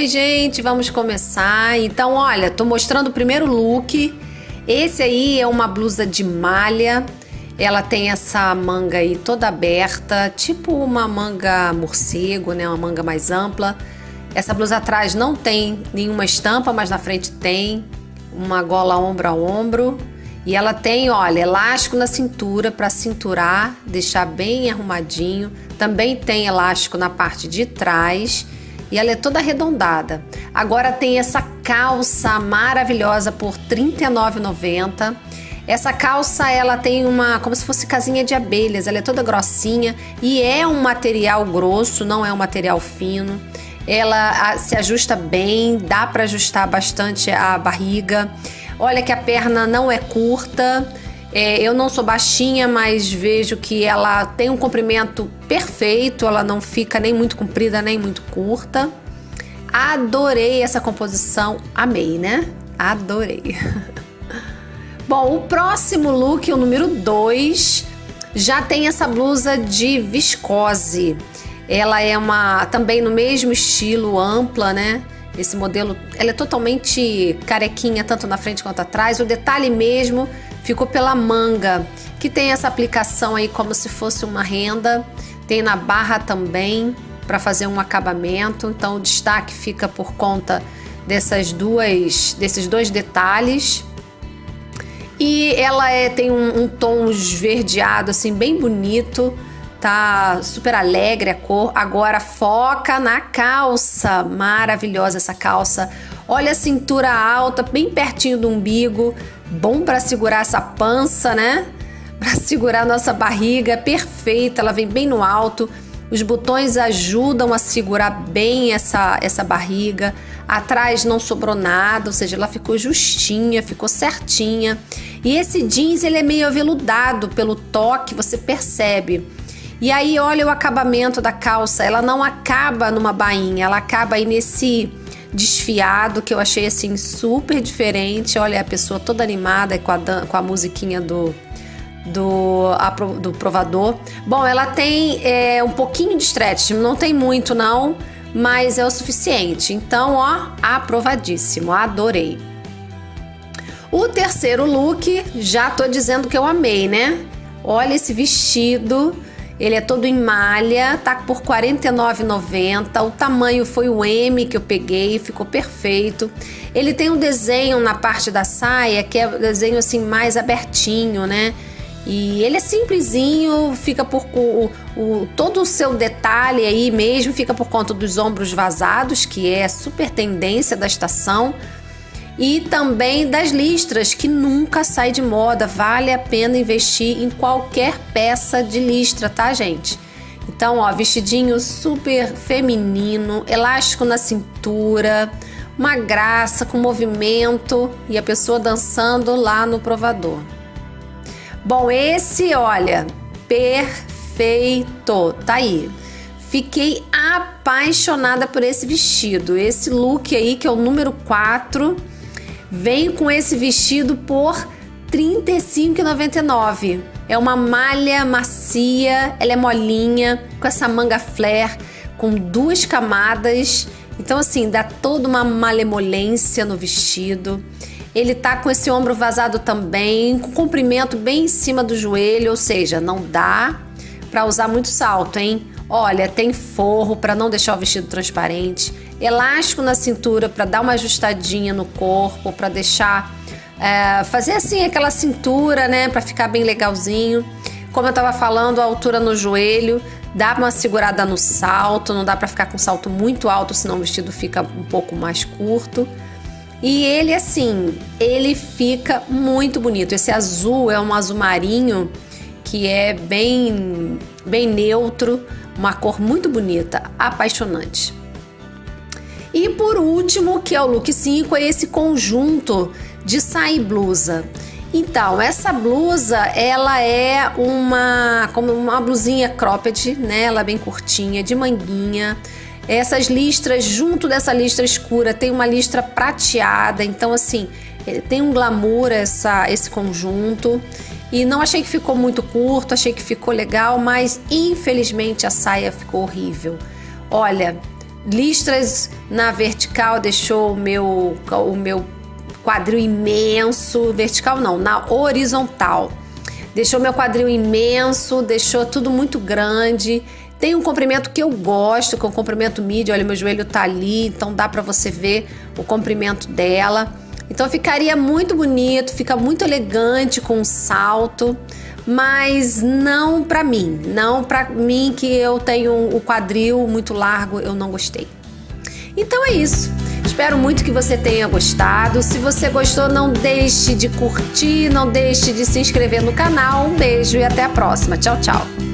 Oi, gente, vamos começar. Então, olha, tô mostrando o primeiro look. Esse aí é uma blusa de malha. Ela tem essa manga aí toda aberta, tipo uma manga morcego, né? Uma manga mais ampla. Essa blusa atrás não tem nenhuma estampa, mas na frente tem uma gola ombro a ombro. E ela tem, olha, elástico na cintura para cinturar, deixar bem arrumadinho. Também tem elástico na parte de trás e ela é toda arredondada. Agora tem essa calça maravilhosa por R$ 39,90. Essa calça ela tem uma como se fosse casinha de abelhas, ela é toda grossinha e é um material grosso, não é um material fino. Ela se ajusta bem, dá para ajustar bastante a barriga. Olha que a perna não é curta. É, eu não sou baixinha, mas vejo que ela tem um comprimento perfeito, ela não fica nem muito comprida nem muito curta. Adorei essa composição, amei, né? Adorei. Bom, o próximo look, o número 2, já tem essa blusa de viscose. Ela é uma também no mesmo estilo, ampla, né? Esse modelo, ela é totalmente carequinha, tanto na frente quanto atrás. O detalhe mesmo ficou pela manga, que tem essa aplicação aí como se fosse uma renda. Tem na barra também para fazer um acabamento. Então o destaque fica por conta dessas duas, desses dois detalhes. E ela é, tem um, um tom esverdeado assim bem bonito tá super alegre a cor. Agora foca na calça, maravilhosa essa calça. Olha a cintura alta, bem pertinho do umbigo, bom para segurar essa pança, né? Para segurar nossa barriga, perfeita, ela vem bem no alto. Os botões ajudam a segurar bem essa, essa barriga. Atrás não sobrou nada, ou seja, ela ficou justinha, ficou certinha. E esse jeans ele é meio aveludado pelo toque, você percebe. E aí, olha o acabamento da calça. Ela não acaba numa bainha, ela acaba aí nesse desfiado que eu achei assim super diferente. Olha a pessoa toda animada com a, com a musiquinha do, do, a, do provador. Bom, ela tem é, um pouquinho de stretch, não tem muito não, mas é o suficiente. Então, ó, aprovadíssimo, adorei. O terceiro look, já tô dizendo que eu amei, né? Olha esse vestido ele é todo em malha, tá por R$ 49,90. O tamanho foi o M que eu peguei, ficou perfeito. Ele tem um desenho na parte da saia que é um desenho assim mais abertinho, né? E ele é simplesinho, fica por o, o, todo o seu detalhe aí mesmo, fica por conta dos ombros vazados, que é super tendência da estação e também das listras, que nunca sai de moda. Vale a pena investir em qualquer peça de listra, tá, gente? Então, ó, vestidinho super feminino, elástico na cintura, uma graça com movimento e a pessoa dançando lá no provador. Bom, esse, olha, perfeito. Tá aí. Fiquei apaixonada por esse vestido. Esse look aí, que é o número 4 Vem com esse vestido por R$ 35,99. É uma malha macia, ela é molinha, com essa manga flare, com duas camadas. Então, assim, dá toda uma malemolência no vestido. Ele tá com esse ombro vazado também, com comprimento bem em cima do joelho, ou seja, não dá para usar muito salto, hein? Olha, tem forro para não deixar o vestido transparente, elástico na cintura para dar uma ajustadinha no corpo, para deixar é, fazer assim aquela cintura, né, para ficar bem legalzinho. Como eu estava falando, a altura no joelho, dá uma segurada no salto, não dá para ficar com salto muito alto, senão o vestido fica um pouco mais curto. E ele assim, ele fica muito bonito. Esse azul é um azul marinho que é bem bem neutro, uma cor muito bonita, apaixonante. E por último, que é o look 5, é esse conjunto de saia e blusa. Então, essa blusa, ela é uma como uma blusinha cropped, né? Ela é bem curtinha, de manguinha. Essas listras, junto dessa listra escura, tem uma listra prateada. Então, assim, eh, tem um glamour essa, esse conjunto. E não achei que ficou muito curto, achei que ficou legal, mas infelizmente a saia ficou horrível. Olha, listras na vertical deixou o meu, o meu quadril imenso, vertical não, na horizontal. Deixou meu quadril imenso, deixou tudo muito grande. Tem um comprimento que eu gosto, que é o comprimento midi. Olha, meu joelho tá ali, então dá para você ver o comprimento dela. Então ficaria muito bonito, fica muito elegante com um salto, mas não para mim, não para mim que eu tenho o quadril muito largo, eu não gostei. Então é isso. Espero muito que você tenha gostado. Se você gostou, não deixe de curtir, não deixe de se inscrever no canal. Um beijo e até a próxima. Tchau, tchau.